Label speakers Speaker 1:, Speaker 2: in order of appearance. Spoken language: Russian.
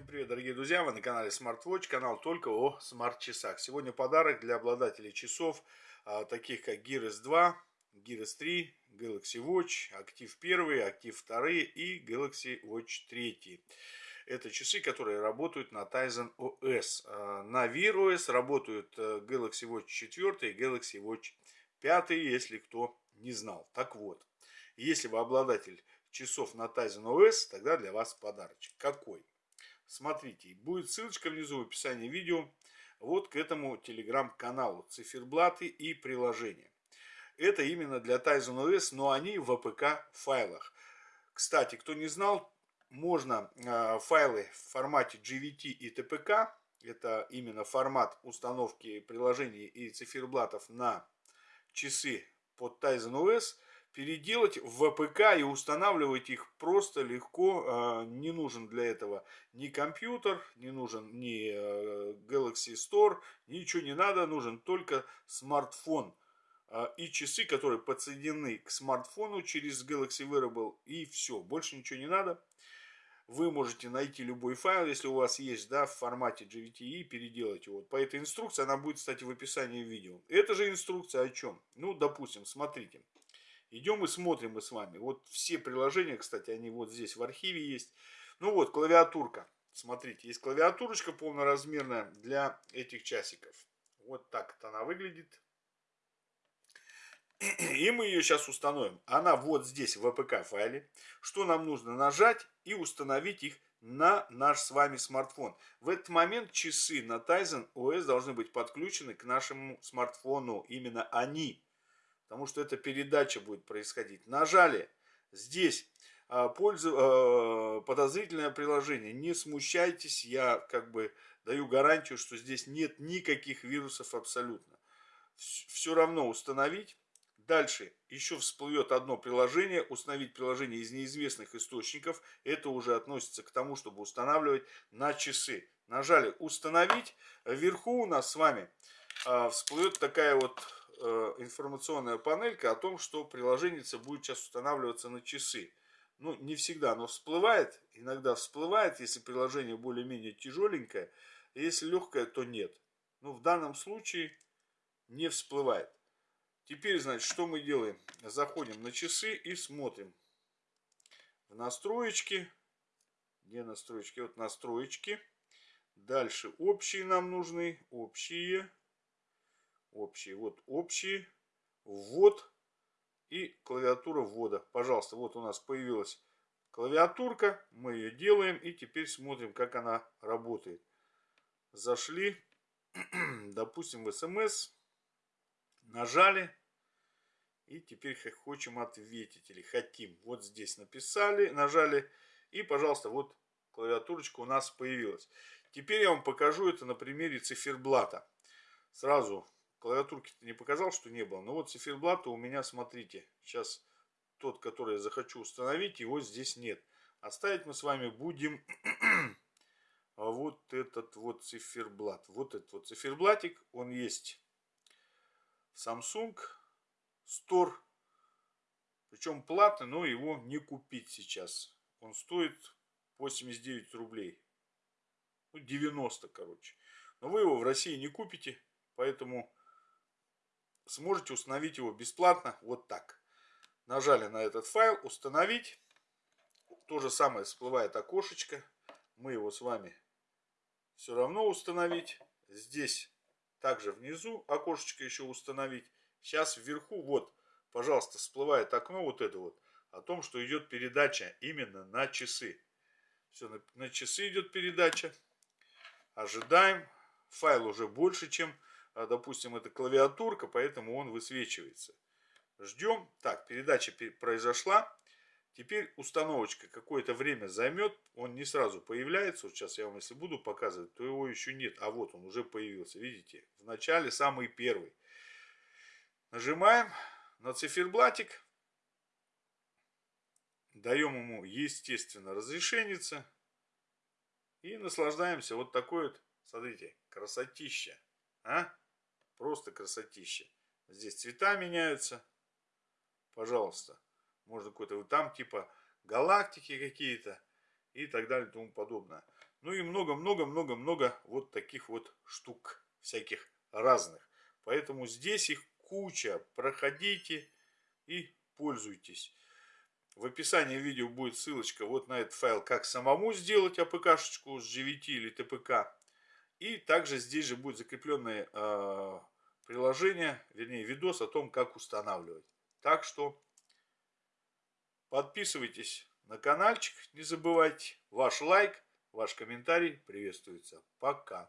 Speaker 1: Всем привет, дорогие друзья! Вы на канале SmartWatch, канал только о смарт-часах. Сегодня подарок для обладателей часов, а, таких как Gear S2, Gear S3, Galaxy Watch, Active 1, Active 2 и Galaxy Watch 3. Это часы, которые работают на Tizen OS. А, на Wear OS работают э, Galaxy Watch 4 и Galaxy Watch 5, если кто не знал. Так вот, если вы обладатель часов на Tizen OS, тогда для вас подарочек. Какой? Смотрите, будет ссылочка внизу в описании видео вот к этому телеграм-каналу, циферблаты и приложения. Это именно для Tizen OS, но они в APK файлах. Кстати, кто не знал, можно э, файлы в формате GVT и TPK, это именно формат установки приложений и циферблатов на часы под Tizen OS – переделать в ВПК и устанавливать их просто легко. А, не нужен для этого ни компьютер, не нужен ни э, Galaxy Store, ничего не надо, нужен только смартфон а, и часы, которые подсоединены к смартфону через Galaxy Wearable и все, больше ничего не надо. Вы можете найти любой файл, если у вас есть, да, в формате GVT и переделать его. По этой инструкции она будет, кстати, в описании видео. Это же инструкция о чем? Ну, допустим, смотрите. Идем и смотрим мы с вами. Вот все приложения, кстати, они вот здесь в архиве есть. Ну вот, клавиатурка. Смотрите, есть клавиатурочка полноразмерная для этих часиков. Вот так это она выглядит. И мы ее сейчас установим. Она вот здесь в APK файле. Что нам нужно? Нажать и установить их на наш с вами смартфон. В этот момент часы на Tizen OS должны быть подключены к нашему смартфону. Именно они потому что эта передача будет происходить. Нажали здесь а, пользу, а, подозрительное приложение. Не смущайтесь, я как бы даю гарантию, что здесь нет никаких вирусов абсолютно. Все равно установить. Дальше еще всплывет одно приложение, установить приложение из неизвестных источников. Это уже относится к тому, чтобы устанавливать на часы. Нажали установить. Вверху у нас с вами а, всплывет такая вот информационная панелька о том, что приложение будет сейчас устанавливаться на часы. Ну, не всегда оно всплывает, иногда всплывает, если приложение более-менее тяжеленькое, если легкое, то нет. Но в данном случае не всплывает. Теперь, значит, что мы делаем? Заходим на часы и смотрим. В настроечки. Где настроечки? Вот настроечки. Дальше общие нам нужны. Общие общие. Вот общие, ввод и клавиатура ввода. Пожалуйста, вот у нас появилась клавиатурка. Мы ее делаем и теперь смотрим, как она работает. Зашли, допустим, в смс, нажали. И теперь хотим ответить или хотим. Вот здесь написали, нажали. И, пожалуйста, вот клавиатурочка у нас появилась. Теперь я вам покажу это на примере циферблата. Сразу клавиатурки не показал, что не было. Но вот циферблата у меня, смотрите, сейчас тот, который я захочу установить, его здесь нет. Оставить мы с вами будем вот этот вот циферблат. Вот этот вот циферблатик, он есть Samsung Store. Причем платный, но его не купить сейчас. Он стоит 89 рублей. Ну, 90, короче. Но вы его в России не купите, поэтому сможете установить его бесплатно вот так. Нажали на этот файл, установить. То же самое всплывает окошечко. Мы его с вами все равно установить. Здесь также внизу окошечко еще установить. Сейчас вверху, вот, пожалуйста, всплывает окно вот это вот. О том, что идет передача именно на часы. Все, на, на часы идет передача. Ожидаем. Файл уже больше, чем допустим, это клавиатурка, поэтому он высвечивается. Ждем. Так, передача произошла. Теперь установочка какое-то время займет. Он не сразу появляется. Вот сейчас я вам, если буду показывать, то его еще нет. А вот он уже появился. Видите? В начале самый первый. Нажимаем на циферблатик. Даем ему, естественно, разрешенница. И наслаждаемся вот такой вот, смотрите, красотища. А? Просто красотища. Здесь цвета меняются. Пожалуйста. Можно какой-то там типа галактики какие-то и так далее и тому подобное. Ну и много-много-много-много вот таких вот штук всяких разных. Поэтому здесь их куча. Проходите и пользуйтесь. В описании видео будет ссылочка вот на этот файл, как самому сделать АПК-шечку с GVT или ТПК. И также здесь же будет закрепленное э, приложение, вернее видос о том, как устанавливать. Так что подписывайтесь на каналчик, не забывайте. Ваш лайк, ваш комментарий приветствуется. Пока.